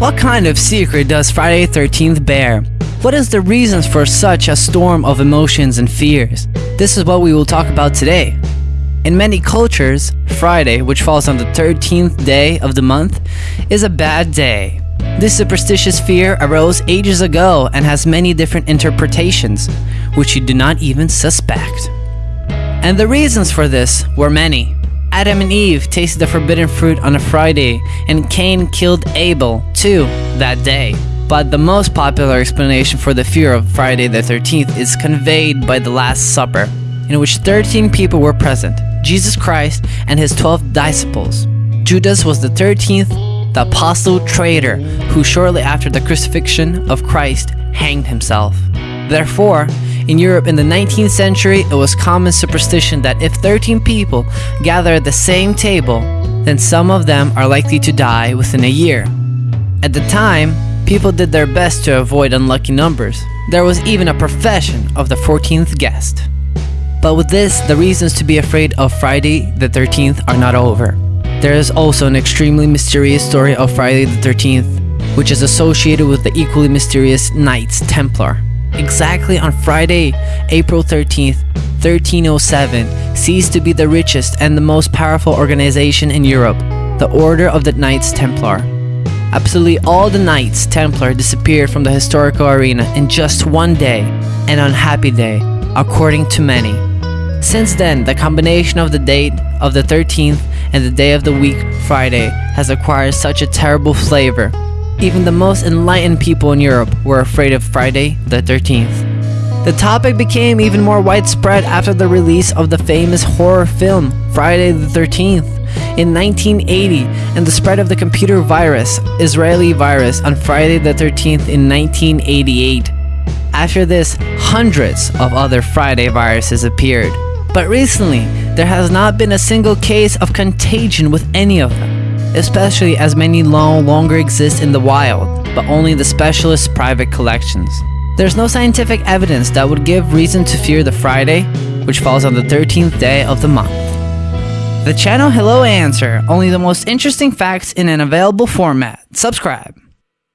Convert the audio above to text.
What kind of secret does Friday 13th bear? What is the reasons for such a storm of emotions and fears? This is what we will talk about today. In many cultures, Friday, which falls on the 13th day of the month, is a bad day. This superstitious fear arose ages ago and has many different interpretations, which you do not even suspect. And the reasons for this were many. Adam and Eve tasted the forbidden fruit on a Friday, and Cain killed Abel, too, that day. But the most popular explanation for the fear of Friday the 13th is conveyed by the Last Supper, in which 13 people were present Jesus Christ and his 12 disciples. Judas was the 13th, the apostle traitor, who shortly after the crucifixion of Christ hanged himself. Therefore, in Europe in the 19th century, it was common superstition that if 13 people gather at the same table, then some of them are likely to die within a year. At the time, people did their best to avoid unlucky numbers. There was even a profession of the 14th guest. But with this, the reasons to be afraid of Friday the 13th are not over. There is also an extremely mysterious story of Friday the 13th, which is associated with the equally mysterious Knights Templar. Exactly on Friday, April 13th, 1307, ceased to be the richest and the most powerful organization in Europe, the Order of the Knights Templar. Absolutely all the Knights Templar disappeared from the historical arena in just one day, an unhappy day, according to many. Since then, the combination of the date of the 13th and the day of the week, Friday, has acquired such a terrible flavor even the most enlightened people in Europe were afraid of Friday the 13th. The topic became even more widespread after the release of the famous horror film Friday the 13th in 1980 and the spread of the computer virus, Israeli virus, on Friday the 13th in 1988. After this, hundreds of other Friday viruses appeared. But recently, there has not been a single case of contagion with any of them especially as many no longer exist in the wild, but only the specialist private collections. There's no scientific evidence that would give reason to fear the Friday, which falls on the 13th day of the month. The channel Hello Answer, only the most interesting facts in an available format. Subscribe.